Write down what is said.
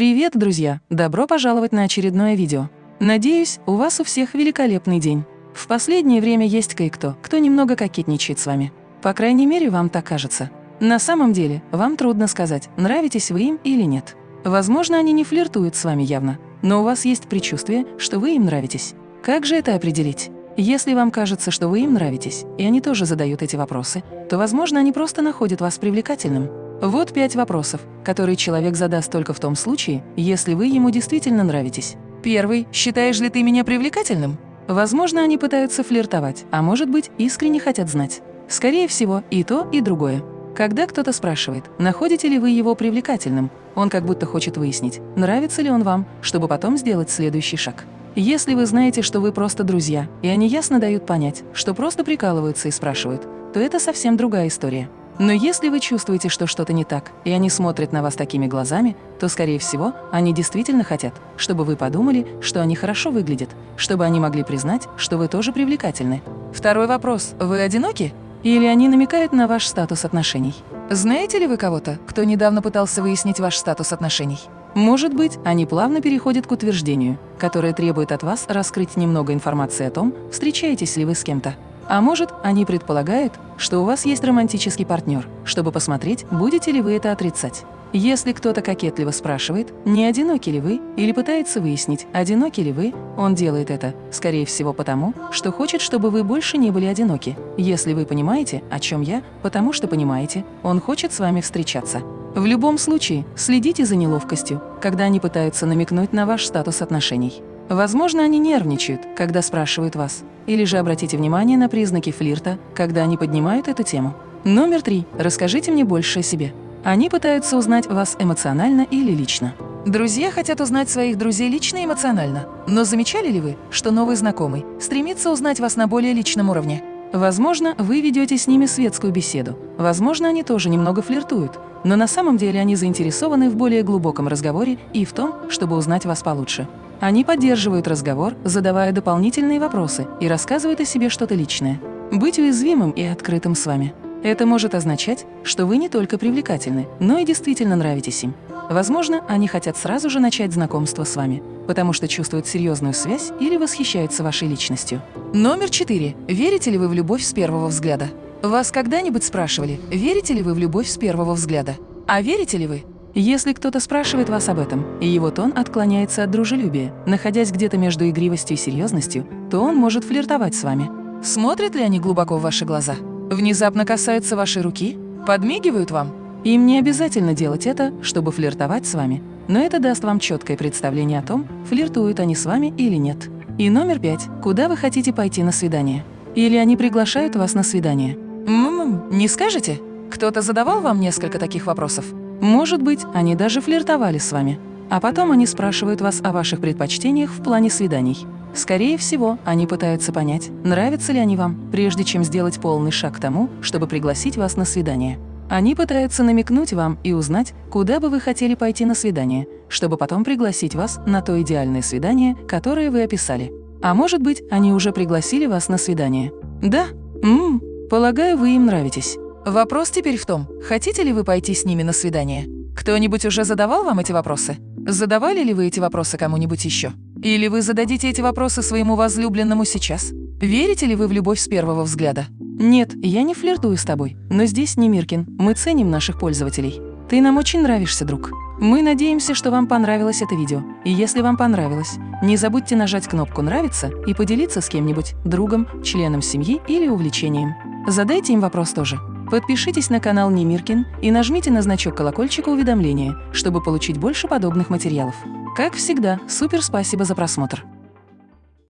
Привет, друзья! Добро пожаловать на очередное видео. Надеюсь, у вас у всех великолепный день. В последнее время есть кое-кто, кто немного кокетничает с вами. По крайней мере, вам так кажется. На самом деле, вам трудно сказать, нравитесь вы им или нет. Возможно, они не флиртуют с вами явно, но у вас есть предчувствие, что вы им нравитесь. Как же это определить? Если вам кажется, что вы им нравитесь, и они тоже задают эти вопросы, то, возможно, они просто находят вас привлекательным. Вот пять вопросов, которые человек задаст только в том случае, если вы ему действительно нравитесь. Первый. Считаешь ли ты меня привлекательным? Возможно, они пытаются флиртовать, а может быть, искренне хотят знать. Скорее всего, и то, и другое. Когда кто-то спрашивает, находите ли вы его привлекательным, он как будто хочет выяснить, нравится ли он вам, чтобы потом сделать следующий шаг. Если вы знаете, что вы просто друзья, и они ясно дают понять, что просто прикалываются и спрашивают, то это совсем другая история. Но если вы чувствуете, что что-то не так, и они смотрят на вас такими глазами, то, скорее всего, они действительно хотят, чтобы вы подумали, что они хорошо выглядят, чтобы они могли признать, что вы тоже привлекательны. Второй вопрос. Вы одиноки? Или они намекают на ваш статус отношений? Знаете ли вы кого-то, кто недавно пытался выяснить ваш статус отношений? Может быть, они плавно переходят к утверждению, которое требует от вас раскрыть немного информации о том, встречаетесь ли вы с кем-то. А может, они предполагают, что у вас есть романтический партнер, чтобы посмотреть, будете ли вы это отрицать. Если кто-то кокетливо спрашивает, не одиноки ли вы, или пытается выяснить, одиноки ли вы, он делает это, скорее всего, потому, что хочет, чтобы вы больше не были одиноки. Если вы понимаете, о чем я, потому что понимаете, он хочет с вами встречаться. В любом случае, следите за неловкостью, когда они пытаются намекнуть на ваш статус отношений. Возможно, они нервничают, когда спрашивают вас. Или же обратите внимание на признаки флирта, когда они поднимают эту тему. Номер три. Расскажите мне больше о себе. Они пытаются узнать вас эмоционально или лично. Друзья хотят узнать своих друзей лично и эмоционально. Но замечали ли вы, что новый знакомый стремится узнать вас на более личном уровне? Возможно, вы ведете с ними светскую беседу. Возможно, они тоже немного флиртуют. Но на самом деле они заинтересованы в более глубоком разговоре и в том, чтобы узнать вас получше. Они поддерживают разговор, задавая дополнительные вопросы и рассказывают о себе что-то личное. Быть уязвимым и открытым с вами. Это может означать, что вы не только привлекательны, но и действительно нравитесь им. Возможно, они хотят сразу же начать знакомство с вами, потому что чувствуют серьезную связь или восхищаются вашей личностью. Номер четыре. Верите ли вы в любовь с первого взгляда? Вас когда-нибудь спрашивали, верите ли вы в любовь с первого взгляда? А верите ли вы? Если кто-то спрашивает вас об этом, и его тон отклоняется от дружелюбия, находясь где-то между игривостью и серьезностью, то он может флиртовать с вами. Смотрят ли они глубоко в ваши глаза? Внезапно касаются вашей руки? Подмигивают вам? Им не обязательно делать это, чтобы флиртовать с вами, но это даст вам четкое представление о том, флиртуют они с вами или нет. И номер пять. Куда вы хотите пойти на свидание? Или они приглашают вас на свидание? Ммм, не скажете? Кто-то задавал вам несколько таких вопросов? Может быть, они даже флиртовали с вами. А потом они спрашивают вас о ваших предпочтениях в плане свиданий. Скорее всего, они пытаются понять, нравятся ли они вам, прежде чем сделать полный шаг к тому, чтобы пригласить вас на свидание. Они пытаются намекнуть вам и узнать, куда бы вы хотели пойти на свидание, чтобы потом пригласить вас на то идеальное свидание, которое вы описали. А может быть, они уже пригласили вас на свидание. Да? Ммм, полагаю, вы им нравитесь. Вопрос теперь в том, хотите ли вы пойти с ними на свидание? Кто-нибудь уже задавал вам эти вопросы? Задавали ли вы эти вопросы кому-нибудь еще? Или вы зададите эти вопросы своему возлюбленному сейчас? Верите ли вы в любовь с первого взгляда? Нет, я не флиртую с тобой, но здесь не Миркин, мы ценим наших пользователей. Ты нам очень нравишься, друг. Мы надеемся, что вам понравилось это видео. И если вам понравилось, не забудьте нажать кнопку «Нравится» и поделиться с кем-нибудь, другом, членом семьи или увлечением. Задайте им вопрос тоже. Подпишитесь на канал Немиркин и нажмите на значок колокольчика уведомления, чтобы получить больше подобных материалов. Как всегда, супер спасибо за просмотр!